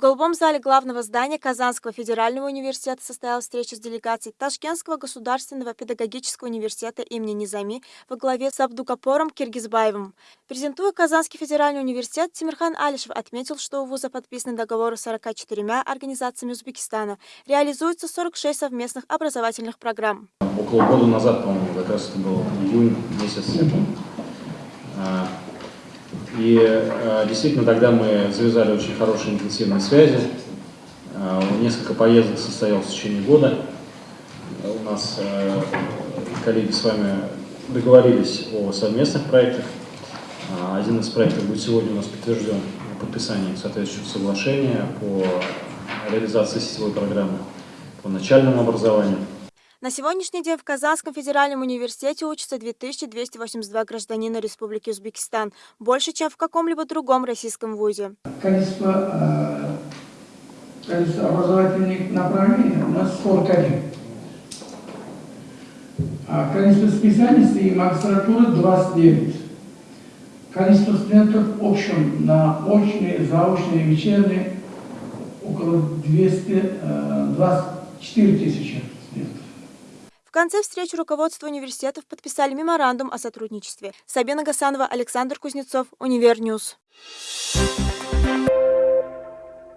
В голубом зале главного здания Казанского федерального университета состоялась встреча с делегацией Ташкентского государственного педагогического университета имени Низами во главе с Абдукапором Киргизбаевым. Презентуя Казанский федеральный университет, Тимирхан Алишев отметил, что у вуза подписаны договоры с 44 организациями Узбекистана. Реализуется 46 совместных образовательных программ. Около года назад, по-моему, как раз это был июнь месяц. И э, действительно тогда мы завязали очень хорошие интенсивные связи. Э, несколько поездок состоялось в течение года. У нас э, коллеги с вами договорились о совместных проектах. Один из проектов будет сегодня у нас подтвержден подписанием соответствующего соглашения по реализации сетевой программы по начальному образованию. На сегодняшний день в Казанском федеральном университете учатся 2282 гражданина Республики Узбекистан, больше, чем в каком-либо другом российском вузе. Количество, э, количество образовательных направлений у нас 41. А количество специальностей и магистратуры 29. Количество студентов в общем на очные, заочные, вечерние около 224 тысячи студентов. В конце встречи руководство университетов подписали меморандум о сотрудничестве. Сабина Гасанова, Александр Кузнецов, Univer News.